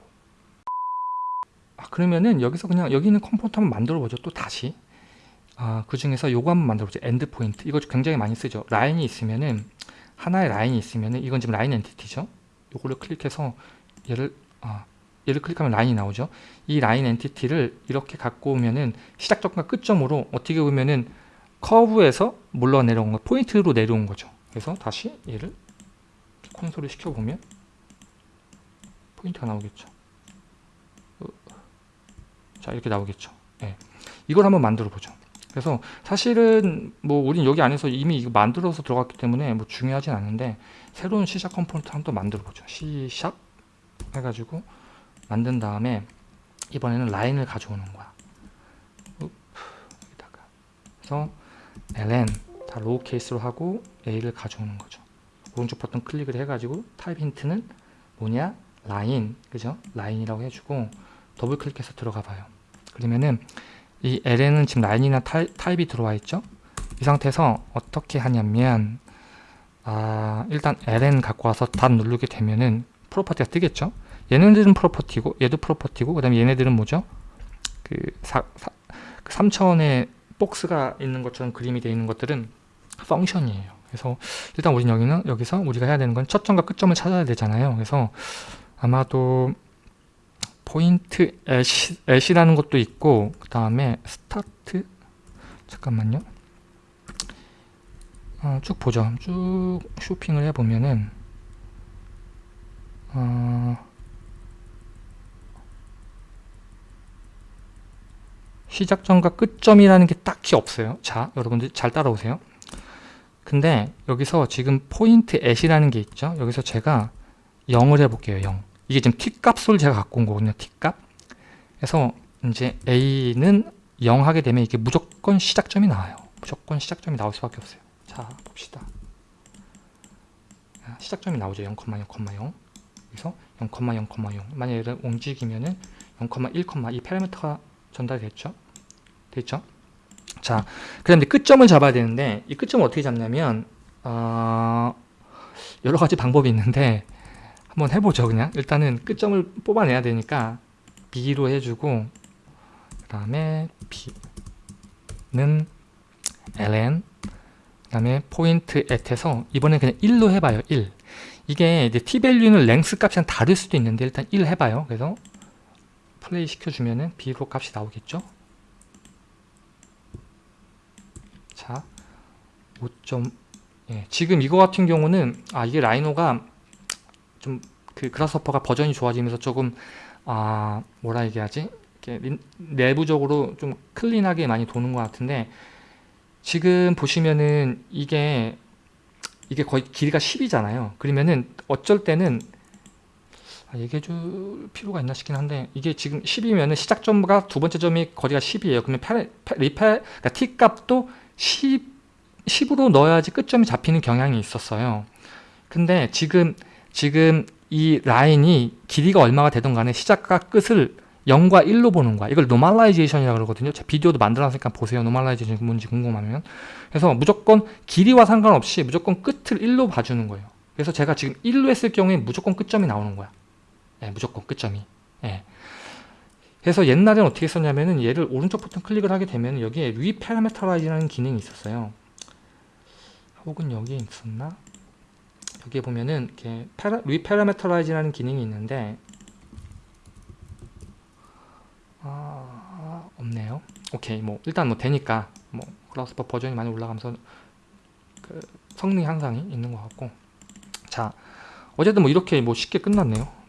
아, 그러면은 여기서 그냥 여기 있는 component 한번 만들어 보죠. 또 다시. 아, 그 중에서 요거 한번 만들어 보죠. end point. 이거 굉장히 많이 쓰죠. 라인이 있으면은 하나의 라인이 있으면은 이건 지금 라인 entity죠. 요거를 클릭해서 얘를 아, 얘를 클릭하면 라인이 나오죠. 이 라인 entity를 이렇게 갖고 오면은 시작점과 끝점으로 어떻게 보면은 커브에서 물러 내려온 거 포인트로 내려온 거죠. 그래서 다시 얘를 콘솔을 시켜보면 포인트가 나오겠죠. 어, 자 이렇게 나오겠죠. 네. 이걸 한번 만들어 보죠. 그래서 사실은 뭐 우린 여기 안에서 이미 이거 만들어서 들어갔기 때문에 뭐 중요하진 않은데 새로운 C샵 컴포넌트 한번 또 만들어 보죠. C샵 해가지고 만든 다음에 이번에는 라인을 가져오는 거야. 여기다가. 그래서 ln 다 lower case로 하고 a를 가져오는 거죠. 오른쪽 버튼 클릭을 해가지고 type hint는 뭐냐? 라인. 그죠? 라인이라고 해주고 더블 클릭해서 들어가 봐요. 그러면은 이 ln은 지금 라인이란 타입, 타입이 들어와 있죠? 이 상태에서 어떻게 하냐면 아 일단 ln 갖고 와서 dot 누르게 되면은 property가 뜨겠죠 얘네들은 property고 얘도 property고 그 다음에 얘네들은 뭐죠? 그, 사, 사, 그 3차원의 박스가 있는 것처럼 그림이 되어 있는 것들은 function이에요. 그래서 일단 우린 여기는 여기서 우리가 해야 되는 건 첫 점과 끝점을 찾아야 되잖아요. 그래서 아마도 point at, at이라는 것도 있고 그 다음에 start 잠깐만요. 어, 쭉 보죠. 쭉 쇼핑을 해보면은 어, 시작점과 끝점이라는 게 딱히 없어요. 자 여러분들 잘 따라오세요. 근데 여기서 지금 포인트 앳이라는 게 있죠. 여기서 제가 0을 해볼게요 0 이게 지금 t값을 제가 갖고 온 거거든요 t값. 그래서 이제 a는 0 하게 되면 이게 무조건 시작점이 나와요. 무조건 시작점이 나올 수밖에 없어요. 자 봅시다. 시작점이 나오죠. 0,0,0 그래서 0,0,0 만약에 움직이면은 0,1, 이 파라미터가 전달됐죠 됐죠? 자, 그 다음에 끝점을 잡아야 되는데 이 끝점을 어떻게 잡냐면 어, 여러 가지 방법이 있는데 한번 해보죠 그냥. 일단은 끝점을 뽑아내야 되니까 B로 해주고 그 다음에 B는 ln 그 다음에 point at에서 이번엔 그냥 1로 해봐요 1 이게 이제 t밸류는 랭스 값이랑 다를 수도 있는데 일단 1 해봐요. 그래서 플레이 시켜주면은 B로 값이 나오겠죠 자, 5점 예, 지금 이거 같은 경우는 아 이게 Rhino가 좀 그 Grasshopper가 버전이 좋아지면서 조금 아 뭐라 얘기하지? 이렇게 내부적으로 좀 클린하게 많이 도는 것 같은데 지금 보시면은 이게 이게 거의 길이가 10이잖아요. 그러면은 어쩔 때는 아, 얘기해 줄 필요가 있나 싶긴 한데 이게 지금 10이면은 시작점과 두 번째 점이 거리가 10이에요. 그러면 팔, 팔, 리팔, 그러니까 t 값도 10, 10으로 넣어야지 끝점이 잡히는 경향이 있었어요. 근데 지금 지금 이 라인이 길이가 얼마가 되든 간에 시작과 끝을 0과 1로 보는 거야. 이걸 normalization이라고 그러거든요. 제 비디오도 만들어놨으니까 보세요. normalization 뭔지 궁금하면. 그래서 무조건 길이와 상관없이 무조건 끝을 1로 봐주는 거예요. 그래서 제가 지금 1로 했을 경우에 무조건 끝점이 나오는 거야. 예, 무조건 끝점이. 예. 그래서 옛날에는 어떻게 했었냐면은 얘를 오른쪽 버튼 클릭을 하게 되면 여기에 reparameterize라는 기능이 있었어요. 혹은 여기에 있었나? 여기에 보면은 이렇게 reparameterize라는 기능이 있는데 아, 없네요. 오케이, 뭐 일단 뭐 되니까 뭐 Grasshopper 버전이 많이 올라가면서 그 성능 향상이 있는 것 같고 자 어쨌든 뭐 이렇게 뭐 쉽게 끝났네요.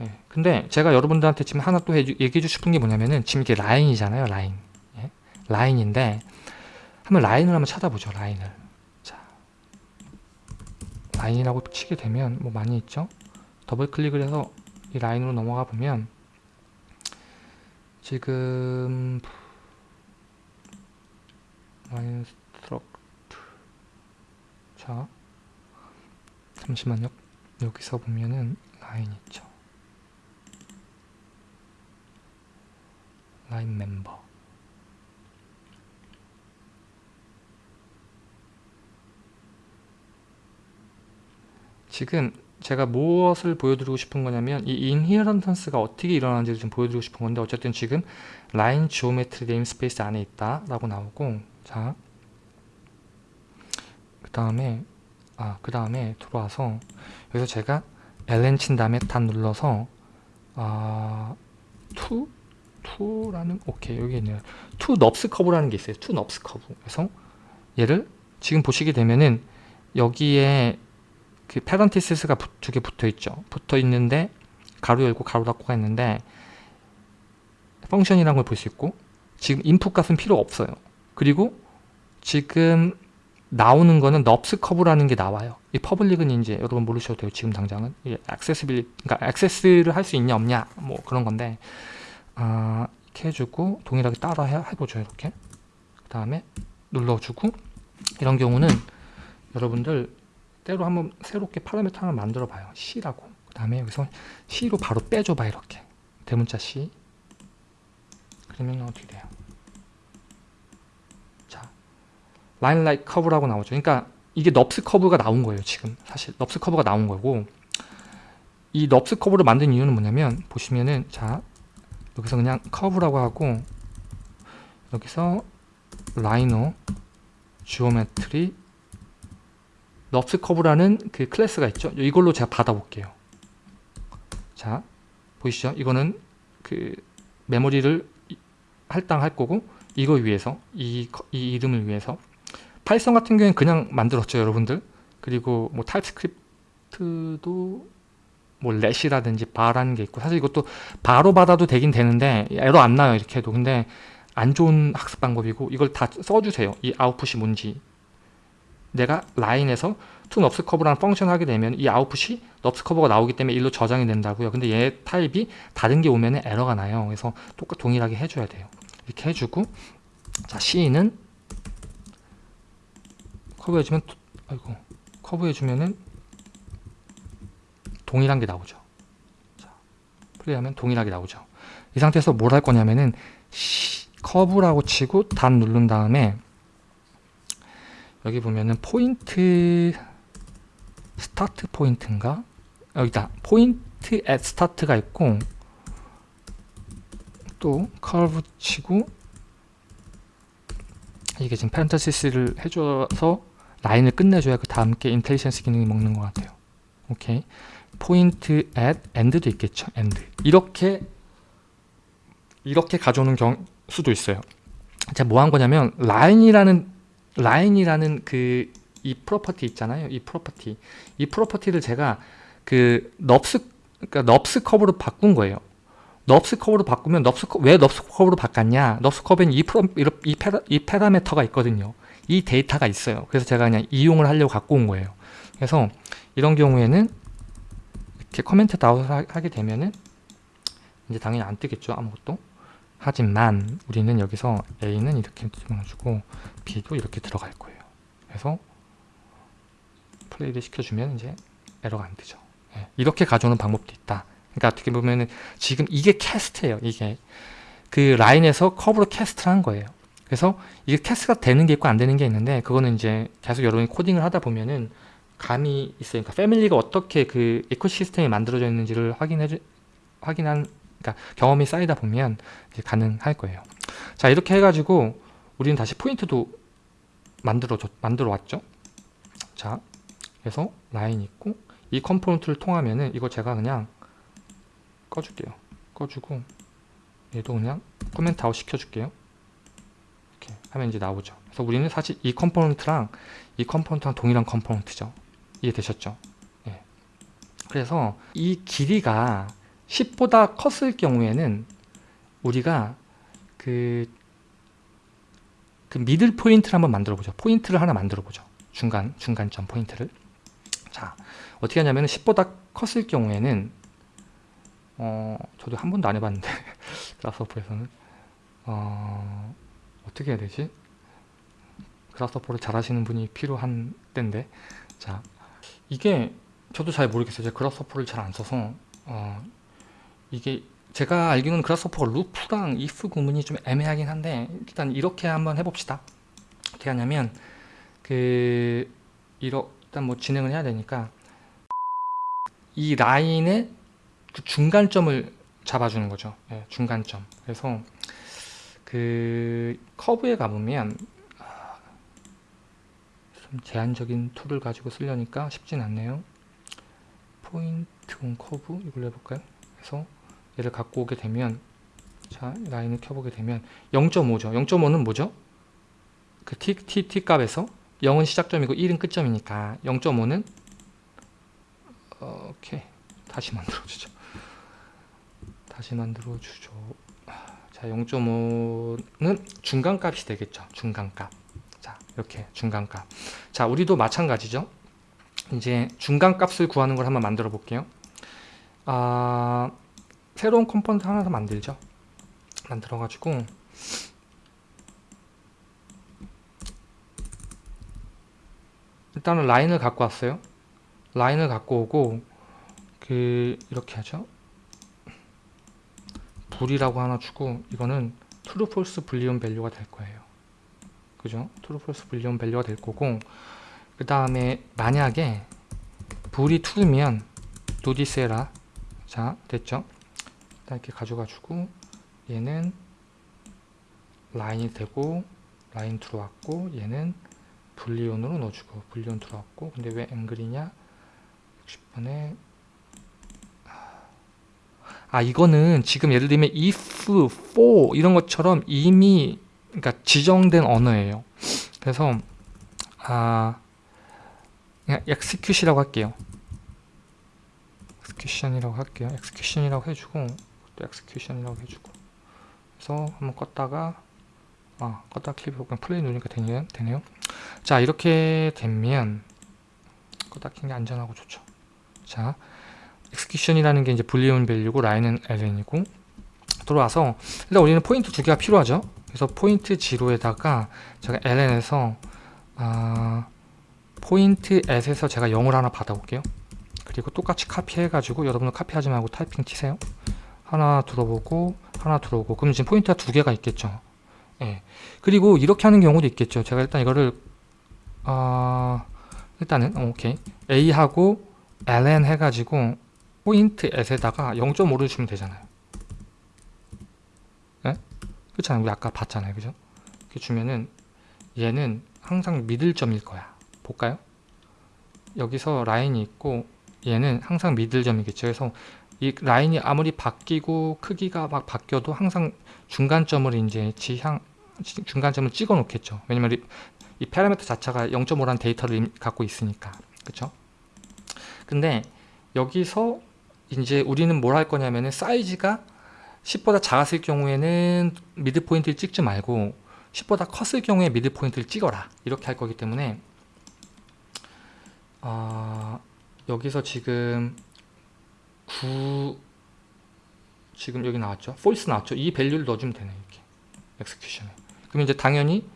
예, 근데 제가 여러분들한테 지금 하나 또 얘기해 주고 싶은 게 뭐냐면은 지금 이게 라인이잖아요, 라인. 예? 라인인데 한번 라인을 한번 찾아보죠, 라인을. 자, 라인이라고 치게 되면 뭐 많이 있죠. 더블 클릭을 해서 이 라인으로 넘어가 보면 지금 라인 struct 자 잠시만요 여기서 보면은 라인 있죠 라인 멤버 지금 제가 무엇을 보여드리고 싶은 거냐면 이 inheritance가 어떻게 일어나는지를 좀 보여드리고 싶은 건데 어쨌든 지금 라인 geometry namespace 안에 있다 라고 나오고 자 그 다음에 아 그 다음에 들어와서 여기서 제가 ln 친 다음에 닷 눌러서 아 to to라는 오케이 여기 있네요 to NURBS curve라는 게 있어요 to NURBS curve 그래서 얘를 지금 보시게 되면은 여기에 그 parenthesis가 두 개 붙어 있죠. 붙어 있는데 괄호 열고 괄호 닫고가 있는데 function이라는 걸 볼 수 있고 지금 인풋 값은 필요 없어요. 그리고 지금 나오는 거는 NURBS curve라는 게 나와요. 이 public은 이제 여러분 모르셔도 돼요. 지금 당장은 이게 accessible 그러니까 액세스를 할 수 있냐 없냐 뭐 그런 건데 아, 이렇게 해주고 동일하게 따라 해, 해보죠. 이렇게 그 다음에 눌러주고 이런 경우는 여러분들 때로 한번 새롭게 파라미터 하나 만들어 봐요. C라고. 그 다음에 여기서 C로 바로 빼줘 봐 이렇게. 대문자 C. 그러면 어떻게 돼요? 자, 라인 라이크 커브라고 나오죠. 그러니까 이게 NURBS curve가 나온 거예요. 지금 사실 NURBS curve가 나온 거고 이 NURBS curve를 만든 이유는 뭐냐면 보시면은 자 여기서 그냥 커브라고 하고 여기서 Rhino geometry NURBS curve라는 그 클래스가 있죠. 이걸로 제가 받아볼게요. 자, 보이시죠? 이거는 그 메모리를 할당할 거고 이거 위해서 이, 이 이름을 위해서 Python 같은 경우에는 그냥 만들었죠, 여러분들. 그리고 뭐 TypeScript도 뭐 let이라든지 var라는 게 있고 사실 이것도 바로 받아도 되긴 되는데 에러 안 나요 이렇게 해도 근데 안 좋은 학습 방법이고 이걸 다 써주세요 이 아웃풋이 뭔지 내가 라인에서 curve라는 function 하게 되면 이 아웃풋이 curve가 나오기 때문에 일로 저장이 된다고요. 근데 얘 타입이 다른 게 오면 에러가 나요. 그래서 똑같 동일하게 해줘야 돼요. 이렇게 해주고 자 C는 커브 해주면 아이고 커브 해주면은 동일한 게 나오죠. 자, 플레이하면 동일하게 나오죠. 이 상태에서 뭘 할 거냐면은 C, 커브라고 치고 닷 누른 다음에 여기 보면은 point start point인가? 여기다 point at start가 있고 또 커브 치고 이게 지금 parenthesis를 해줘서 라인을 끝내줘야 그 다음 게 IntelliSense 기능이 먹는 것 같아요. 오케이. point at end도 있겠죠. end. 이렇게 이렇게 가져오는 경, 수도 있어요. 제가 뭐 한 거냐면 라인이라는 라인이라는 그 이 property 있잖아요. 이 property. 이 property를 제가 그 NURBS 그러니까 NURBS curve로 바꾼 거예요. NURBS curve로 바꾸면 NURBS 커, 왜 NURBS curve로 바꿨냐? NURBS curve에는 이, 프로, 이, 페라, 이 페라메터가 있거든요. 이 데이터가 있어요. 그래서 제가 그냥 이용을 하려고 갖고 온 거예요. 그래서 이런 경우에는 이렇게 커멘트 다운 하게 되면은 이제 당연히 안 뜨겠죠. 아무것도. 하지만 우리는 여기서 A는 이렇게 집어넣어주고 B도 이렇게 들어갈 거예요. 그래서 플레이를 시켜주면 이제 에러가 안 뜨죠. 예, 이렇게 가져오는 방법도 있다. 그러니까 어떻게 보면은 지금 이게 cast예요. 이게 그 라인에서 커브로 cast를 한 거예요. 그래서 이게 cast가 되는 게 있고 안 되는 게 있는데 그거는 이제 계속 여러분이 코딩을 하다 보면은 감이. 그러니까 family가 어떻게 그 ecosystem이 만들어져 있는지를 확인해 주, 확인한 그러니까 경험이 쌓이다 보면 가능할 거예요. 자 이렇게 해가지고 우리는 다시 포인트도 만들어 만들어 왔죠. 자 그래서 라인 있고 이 component를 통하면은 이거 제가 그냥 꺼줄게요. 꺼주고 얘도 그냥 comment out 시켜줄게요. 이렇게 하면 이제 나오죠. 그래서 우리는 사실 이 component랑 이 component랑 동일한 component죠. 이해되셨죠? 예. 그래서 이 길이가 10보다 컸을 경우에는 우리가 그, 그 middle point를 한번 만들어 보죠. 포인트를 하나 만들어 보죠. 중간, 중간점 포인트를. 자, 어떻게 하냐면 10보다 컸을 경우에는 어, 저도 한 번도 안 해봤는데 그라스호퍼에서는 어, 어떻게 해야 되지? 그라스호퍼를 잘 하시는 분이 필요한 때인데 자, 이게 저도 잘 모르겠어요. 제가 그라스호퍼를 잘 안 써서 어, 이게 제가 알기로는 그라스호퍼가 루프랑 if 구문이 좀 애매하긴 한데 일단 이렇게 한번 해봅시다. 어떻게 하냐면 그 이러 일단 뭐 진행을 해야 되니까 이 라인의 그 중간점을 잡아주는 거죠. 예, 중간점. 그래서 그 커브에 가보면 제한적인 툴을 가지고 쓰려니까 쉽진 않네요. point on curve 이걸로 해볼까요? 그래서 얘를 갖고 오게 되면 자 라인을 켜보게 되면 0.5죠. 0.5는 뭐죠? 그 t, t, 값에서 0은 시작점이고 1은 끝점이니까 0.5는 오케이 다시 만들어주죠. 다시 만들어주죠. 자 0.5는 중간값이 되겠죠. 중간값. 자 이렇게 중간값. 자 우리도 마찬가지죠. 이제 중간값을 구하는 걸 한번 만들어 볼게요. 아 새로운 component 하나 더 만들죠. 만들어 가지고 일단은 라인을 갖고 왔어요. 라인을 갖고 오고 그 이렇게 하죠. bool이라고 하나 주고 이거는 true false boolean value가 될 거예요. 그죠? true false boolean value가 될 거고 그 다음에 만약에 불이 this 해라. 자 됐죠? 이렇게 가져가지고 얘는 라인이 되고 라인 들어왔고 얘는 불리온으로 넣어주고 불리온 들어왔고 근데 왜 앵글이냐 60번에 아 이거는 지금 예를 들면 if, for 이런 것처럼 이미 그러니까 지정된 언어예요. 그래서 아 그냥 execution이라고 할게요. execution이라고 할게요. execution이라고 해주고 또 execution이라고 해주고. 그래서 한번 껐다가 아 껐다 클릭 그냥 플레이 누르니까 되네요, 되네요. 자 이렇게 되면 껐다 킨게 안전하고 좋죠. 자 execution이라는 게 이제 불리온 밸류고 라인은 ln이고 들어와서 일단 우리는 포인트 두 개가 필요하죠 그래서 포인트 0에다가 제가 ln에서 아, point at에서 제가 0을 하나 받아볼게요. 그리고 똑같이 카피해 가지고 여러분은 카피하지 말고 타이핑 치세요. 하나 들어보고 하나 들어오고. 그럼 지금 포인트가 두 개가 있겠죠? 예. 그리고 이렇게 하는 경우도 있겠죠. 제가 일단 이거를 아 일단은 어, 오케이. A하고 ln 해가지고 포인트 at에다가 0.5를 주면 되잖아요. 네? 그렇잖아요 우리 아까 봤잖아요. 그죠? 이렇게 주면은 얘는 항상 미들 점일 거야. 볼까요? 여기서 라인이 있고 얘는 항상 미들 점이겠죠. 그래서 이 라인이 아무리 바뀌고 크기가 막 바뀌어도 항상 중간점을 이제 지향 중간점을 찍어 놓겠죠. 왜냐면 이, 이 파라미터 자체가 0.5라는 데이터를 갖고 있으니까. 그쵸? 근데 여기서 이제 우리는 뭘 할 거냐면은 사이즈가 10보다 작았을 경우에는 mid point를 찍지 말고 10보다 컸을 경우에 mid point를 찍어라. 이렇게 할 거기 때문에 어, 여기서 지금 9 지금 여기 나왔죠? false 나왔죠? 이 value를 넣어주면 되네 이렇게. execution에 그럼 이제 당연히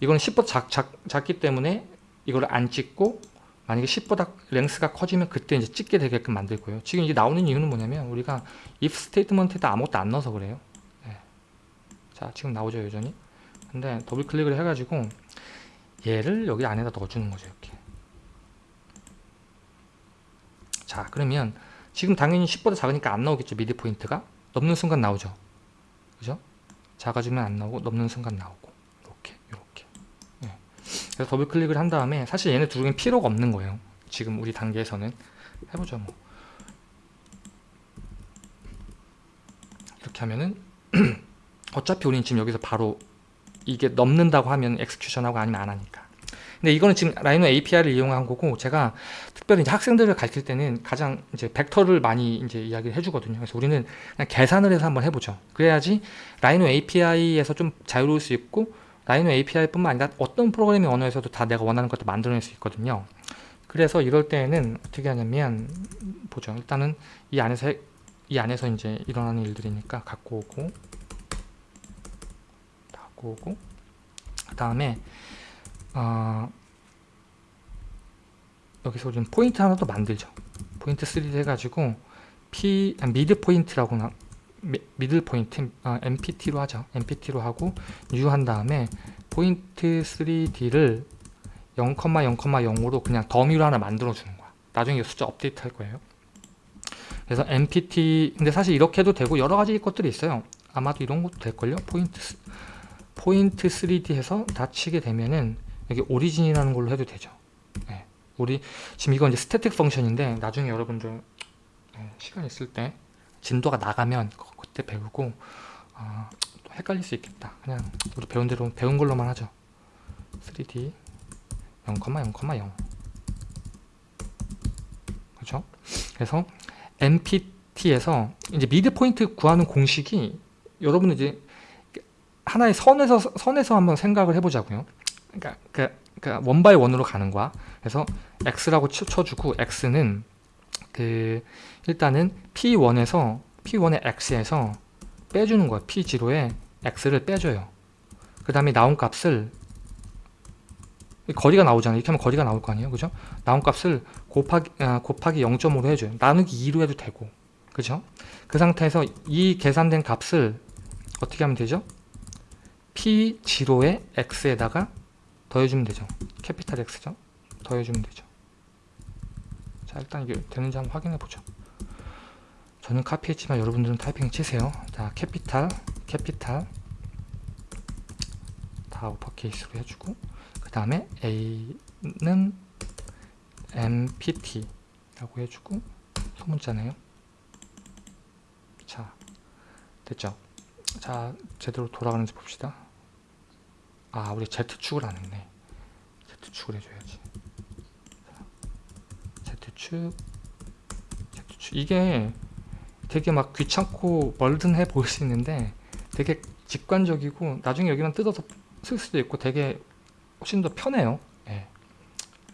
이거는 10보다 작, 작, 작기 때문에 이걸 안 찍고 만약에 10보다 length가 커지면 그때 이제 찍게 되게끔 만들고요. 지금 이제 나오는 이유는 뭐냐면 우리가 if statement에다 아무것도 안 넣어서 그래요. 네. 자 지금 나오죠 여전히. 근데 더블 클릭을 해가지고 얘를 여기 안에다 넣어주는 거죠 이렇게. 자 그러면 지금 당연히 10보다 작으니까 안 나오겠죠 mid point가 넘는 순간 나오죠. 그죠? 작아지면 안 나오고 넘는 순간 나오고. 그래서 더블 클릭을 한 다음에 사실 얘네 두 개는 필요가 없는 거예요. 지금 우리 단계에서는 해보죠 뭐. 이렇게 하면은 어차피 우리는 지금 여기서 바로 이게 넘는다고 하면 execution하고 아니면 안 하니까 근데 이거는 지금 Rhino API를 이용한 거고 제가 특별히 이제 학생들을 가르칠 때는 가장 이제 벡터를 많이 이제 이야기를 해주거든요 그래서 우리는 그냥 계산을 해서 한번 해보죠 그래야지 라이노 API에서 좀 자유로울 수 있고 라이노 API 뿐만 아니라 어떤 프로그래밍 언어에서도 다 내가 원하는 것도 만들어낼 수 있거든요. 그래서 이럴 때는 어떻게 하냐면 보죠. 일단은 이 안에서 해- 이 안에서 이제 일어나는 일들이니까 갖고 오고 갖고 오고 그 다음에 어, 여기서 우리는 포인트 하나 더 만들죠. 포인트 3D 해가지고 P 아, mid point라고 나 미- middle point 아, MPT로 하죠. MPT로 하고 new 한 다음에 포인트 3D를 0,0,0으로 그냥 더미로 하나 만들어 주는 거야. 나중에 이 숫자 업데이트 할 거예요. 그래서 MPT 근데 사실 이렇게 해도 되고 여러 가지 것들이 있어요. 아마도 이런 것도 될걸요? 포인트 스- 포인트 3D 해서 다 치게 되면은 여기 origin이라는 걸로 해도 되죠. 예. 우리 지금 이건 이제 static function인데 나중에 여러분들 예, 시간 있을 때 진도가 나가면 그- 그때 배우고 아, 또 헷갈릴 수 있겠다. 그냥 우리 배운 대로 배운 걸로만 하죠. 3D 0,0,0 그죠? 그래서 MPT에서 이제 mid point 구하는 공식이 여러분은 이제 하나의 선에서 선에서 한번 생각을 해보자고요. 그러니까 그, 그 one by one으로 가는 거야. 그래서 x라고 쳐- 쳐주고 x는 그 일단은 p1에서 p1의 x에서 빼주는 거야. p0에 x를 빼줘요. 그 다음에 나온 값을 이 거리가 나오잖아요. 이렇게 하면 거리가 나올 거 아니에요. 그죠? 나온 값을 곱하기, 아, 곱하기 0.5로 해줘요. 나누기 2로 해도 되고. 그죠? 그 상태에서 이 계산된 값을 어떻게 하면 되죠? P0의 X에다가 더해주면 되죠. capital X죠. 더해주면 되죠. 자, 일단 이게 되는지 한번 확인해 보죠. 저는 카피했지만 여러분들은 타이핑 치세요. 자, capital, capital 다 uppercase로 해주고 그 다음에 A는 MPT라고 해주고 소문자네요. 자, 됐죠? 자, 제대로 돌아가는지 봅시다. 아, 우리 Z축을 안 했네. Z축을 해줘야지. 자, Z축, Z축. 이게 되게 막 귀찮고 멀든해 보일 수 있는데 되게 직관적이고 나중에 여기만 뜯어서 쓸 수도 있고 되게 훨씬 더 편해요. 예.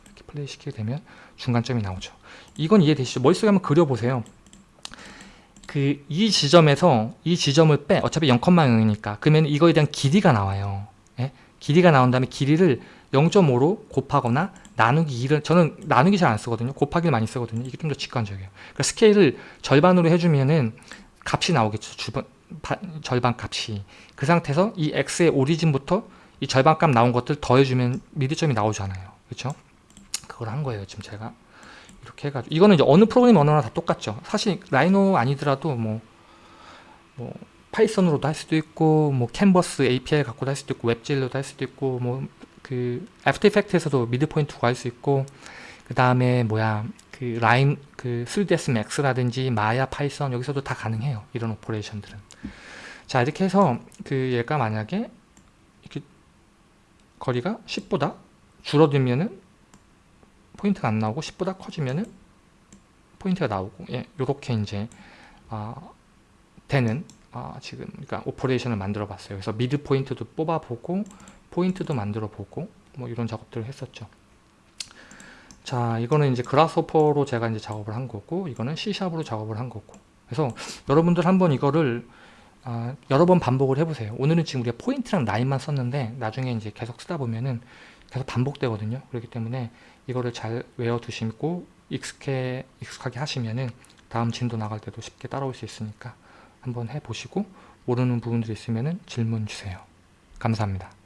이렇게 플레이 시키게 되면 중간점이 나오죠. 이건 이해되시죠? 머릿속에 한번 그려보세요. 그 이 지점에서 이 지점을 빼 어차피 0,0이니까 그러면 이거에 대한 길이가 나와요 예? 길이가 나온 다음에 길이를 0.5로 곱하거나 나누기 2를 저는 나누기 잘 안 쓰거든요. 곱하기를 많이 쓰거든요. 이게 좀 더 직관적이에요. 그러니까 스케일을 절반으로 해주면은 값이 나오겠죠. 주번, 바, 절반 값이. 그 상태에서 이 x의 origin부터 이 절반 값 나온 것들 더해주면 mid점이 나오잖아요. 그렇죠? 그걸 한 거예요 지금 제가. 이렇게 해가지고. 이거는 이제 어느 프로그램 언어나 다 똑같죠. 사실 Rhino 아니더라도 뭐, 뭐 Python으로도 할 수도 있고 뭐 Canvas API 갖고도 할 수도 있고 WebGL로도 할 수도 있고 뭐 그 After Effect에서도 mid point 구할 수 있고 그 다음에 뭐야 그 라임 그 3ds max라든지 Maya Python 여기서도 다 가능해요 이런 operation들은. 자 이렇게 해서 그 얘가 만약에 이렇게 거리가 10보다 줄어들면은 포인트가 안 나오고 10보다 커지면은 포인트가 나오고 예, 요렇게 이제 아, 되는 아, 지금 그러니까 operation을 만들어 봤어요. 그래서 mid point도 뽑아보고 포인트도 만들어 보고 뭐 이런 작업들을 했었죠. 자, 이거는 이제 Grasshopper로 제가 이제 작업을 한 거고 이거는 C샵으로 작업을 한 거고 그래서 여러분들 한번 이거를 아, 여러 번 반복을 해보세요. 오늘은 지금 우리가 포인트랑 라인만 썼는데 나중에 이제 계속 쓰다 보면은 계속 반복되거든요. 그렇기 때문에 이거를 잘 외워두시고 익숙해, 익숙하게 하시면은 다음 진도 나갈 때도 쉽게 따라올 수 있으니까 한번 해보시고 모르는 부분들이 있으면 질문 주세요. 감사합니다.